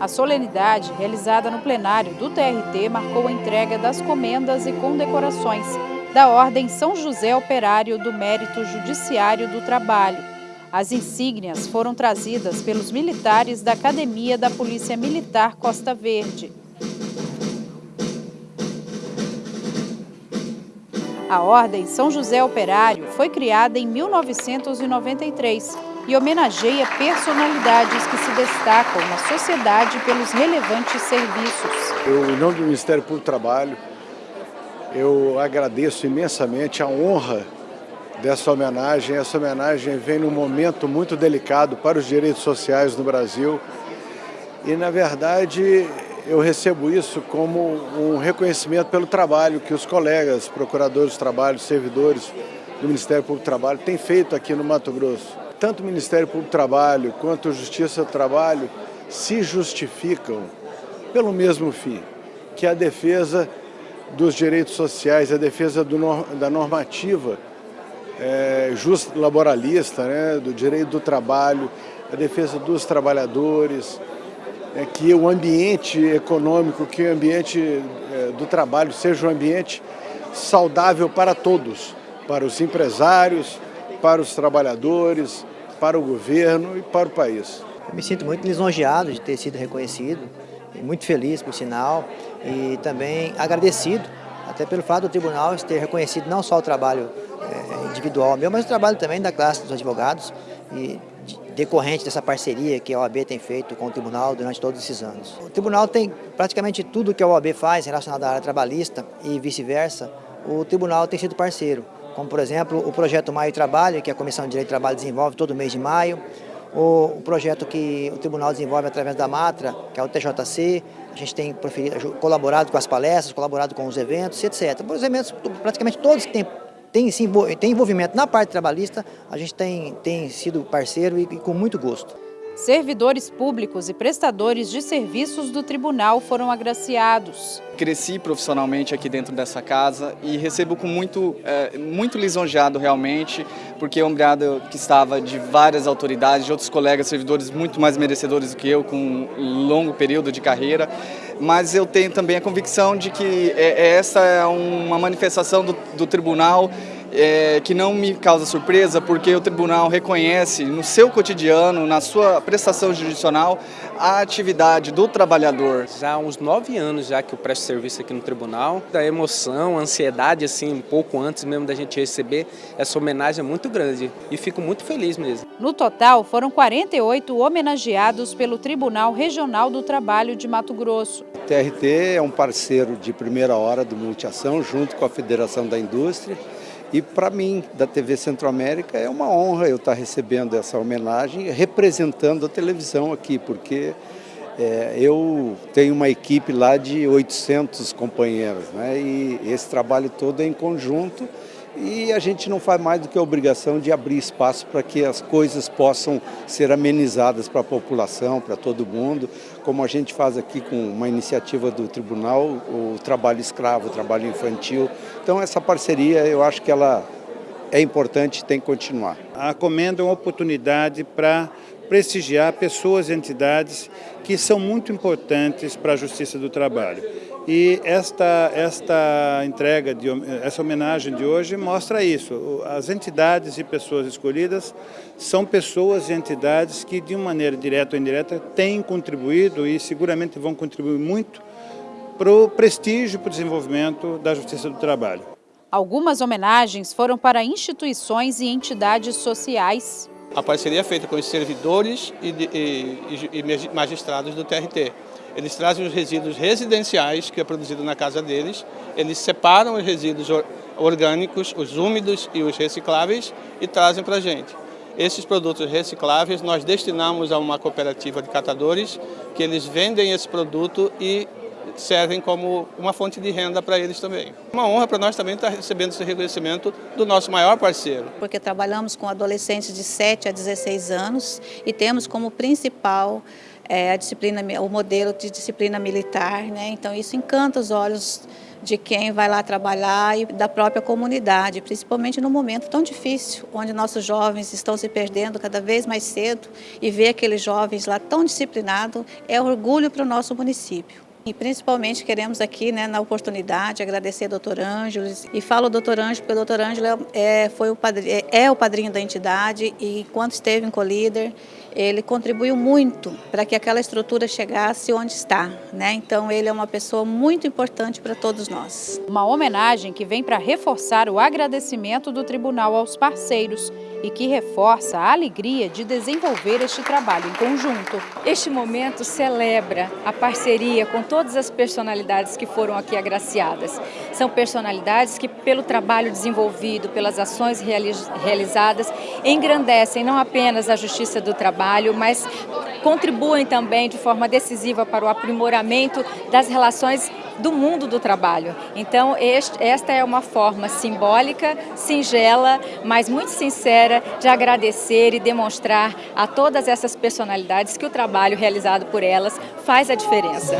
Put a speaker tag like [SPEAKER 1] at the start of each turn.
[SPEAKER 1] A solenidade, realizada no plenário do TRT, marcou a entrega das comendas e condecorações da Ordem São José Operário do Mérito Judiciário do Trabalho. As insígnias foram trazidas pelos militares da Academia da Polícia Militar Costa Verde. A Ordem São José Operário foi criada em 1993 e homenageia personalidades que se destacam na sociedade pelos relevantes serviços.
[SPEAKER 2] Eu, em nome do Ministério Público do Trabalho, eu agradeço imensamente a honra dessa homenagem. Essa homenagem vem num momento muito delicado para os direitos sociais no Brasil e, na verdade, eu recebo isso como um reconhecimento pelo trabalho que os colegas, procuradores de trabalho, servidores do Ministério Público do Trabalho têm feito aqui no Mato Grosso. Tanto o Ministério Público do Trabalho quanto a Justiça do Trabalho se justificam pelo mesmo fim, que é a defesa dos direitos sociais, a defesa do, da normativa é, laboralista, né, do direito do trabalho, a defesa dos trabalhadores, é, que o ambiente econômico, que o ambiente é, do trabalho seja um ambiente saudável para todos, para os empresários, para os trabalhadores, para o governo e para o país.
[SPEAKER 3] Eu me sinto muito lisonjeado de ter sido reconhecido, muito feliz por sinal e também agradecido até pelo fato do tribunal ter reconhecido não só o trabalho é, individual meu, mas o trabalho também da classe dos advogados e decorrente dessa parceria que a OAB tem feito com o tribunal durante todos esses anos. O tribunal tem praticamente tudo que a OAB faz relacionado à área trabalhista e vice-versa, o tribunal tem sido parceiro, como por exemplo o projeto Maio Trabalho, que a Comissão de Direito do Trabalho desenvolve todo mês de maio, o, projeto que o tribunal desenvolve através da MATRA, que é o TJC, a gente tem colaborado com as palestras, colaborado com os eventos, etc. Os eventos, praticamente todos que têm tem, tem envolvimento na parte trabalhista, a gente tem, tem sido parceiro e, e com muito gosto.
[SPEAKER 1] Servidores públicos e prestadores de serviços do tribunal foram agraciados.
[SPEAKER 4] Cresci profissionalmente aqui dentro dessa casa e recebo com muito, é, muito lisonjeado realmente, porque é um grado que estava de várias autoridades, de outros colegas servidores muito mais merecedores do que eu, com um longo período de carreira. Mas eu tenho também a convicção de que é, essa é uma manifestação do, do tribunal é, que não me causa surpresa, porque o tribunal reconhece no seu cotidiano, na sua prestação judicional, a atividade do trabalhador.
[SPEAKER 5] Já há uns nove anos já que eu presto serviço aqui no tribunal, da emoção, a ansiedade, assim, um pouco antes mesmo da gente receber essa homenagem é muito grande e fico muito feliz mesmo.
[SPEAKER 1] No total, foram 48 homenageados pelo Tribunal Regional do Trabalho de Mato Grosso.
[SPEAKER 2] O TRT é um parceiro de primeira hora do Multiação, junto com a Federação da Indústria, e para mim, da TV Centro-América, é uma honra eu estar recebendo essa homenagem, representando a televisão aqui, porque é, eu tenho uma equipe lá de 800 companheiros, né? e esse trabalho todo é em conjunto, e a gente não faz mais do que a obrigação de abrir espaço para que as coisas possam ser amenizadas para a população, para todo mundo, como a gente faz aqui com uma iniciativa do tribunal, o trabalho escravo, o trabalho infantil. Então essa parceria eu acho que ela é importante e tem que continuar.
[SPEAKER 6] A Comenda é uma oportunidade para prestigiar pessoas e entidades que são muito importantes para a justiça do trabalho. E esta, esta entrega, de, essa homenagem de hoje mostra isso. As entidades e pessoas escolhidas são pessoas e entidades que, de uma maneira direta ou indireta, têm contribuído e seguramente vão contribuir muito para o prestígio e para o desenvolvimento da justiça do trabalho.
[SPEAKER 1] Algumas homenagens foram para instituições e entidades sociais.
[SPEAKER 7] A parceria é feita com os servidores e, e, e magistrados do TRT. Eles trazem os resíduos residenciais, que é produzido na casa deles, eles separam os resíduos orgânicos, os úmidos e os recicláveis e trazem para a gente. Esses produtos recicláveis nós destinamos a uma cooperativa de catadores, que eles vendem esse produto e servem como uma fonte de renda para eles também. Uma honra para nós também estar recebendo esse reconhecimento do nosso maior parceiro.
[SPEAKER 8] Porque trabalhamos com adolescentes de 7 a 16 anos e temos como principal é, a disciplina, o modelo de disciplina militar, né? então isso encanta os olhos de quem vai lá trabalhar e da própria comunidade, principalmente no momento tão difícil, onde nossos jovens estão se perdendo cada vez mais cedo e ver aqueles jovens lá tão disciplinados é orgulho para o nosso município. E principalmente queremos aqui, né, na oportunidade, agradecer ao doutor Ângelo. E falo doutor Ângelo porque o doutor Ângelo é, foi o padrinho, é, é o padrinho da entidade e enquanto esteve em Colíder, ele contribuiu muito para que aquela estrutura chegasse onde está. Né? Então ele é uma pessoa muito importante para todos nós.
[SPEAKER 1] Uma homenagem que vem para reforçar o agradecimento do tribunal aos parceiros e que reforça a alegria de desenvolver este trabalho em conjunto.
[SPEAKER 9] Este momento celebra a parceria com todas as personalidades que foram aqui agraciadas. São personalidades que, pelo trabalho desenvolvido, pelas ações realizadas, engrandecem não apenas a justiça do trabalho, mas contribuem também de forma decisiva para o aprimoramento das relações do mundo do trabalho. Então, este, esta é uma forma simbólica, singela, mas muito sincera de agradecer e demonstrar a todas essas personalidades que o trabalho realizado por elas faz a diferença.